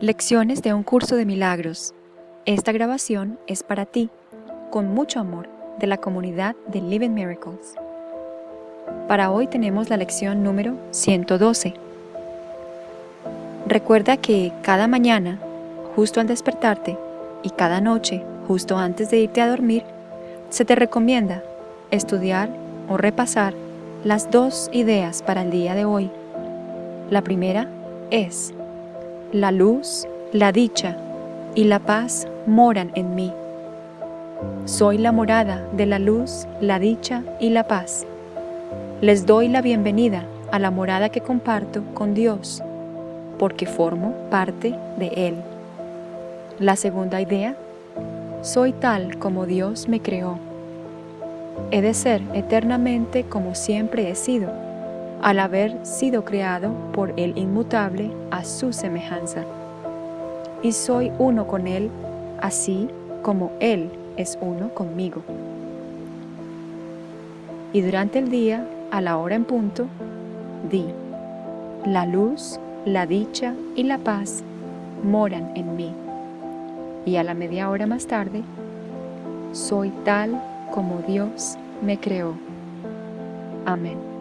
Lecciones de un curso de milagros. Esta grabación es para ti, con mucho amor, de la comunidad de Living Miracles. Para hoy tenemos la lección número 112. Recuerda que cada mañana, justo al despertarte, y cada noche, justo antes de irte a dormir, se te recomienda estudiar o repasar las dos ideas para el día de hoy. La primera es la luz, la dicha y la paz moran en mí. Soy la morada de la luz, la dicha y la paz. Les doy la bienvenida a la morada que comparto con Dios, porque formo parte de Él. La segunda idea, soy tal como Dios me creó. He de ser eternamente como siempre he sido al haber sido creado por el inmutable a su semejanza. Y soy uno con Él, así como Él es uno conmigo. Y durante el día, a la hora en punto, di, la luz, la dicha y la paz moran en mí. Y a la media hora más tarde, soy tal como Dios me creó. Amén.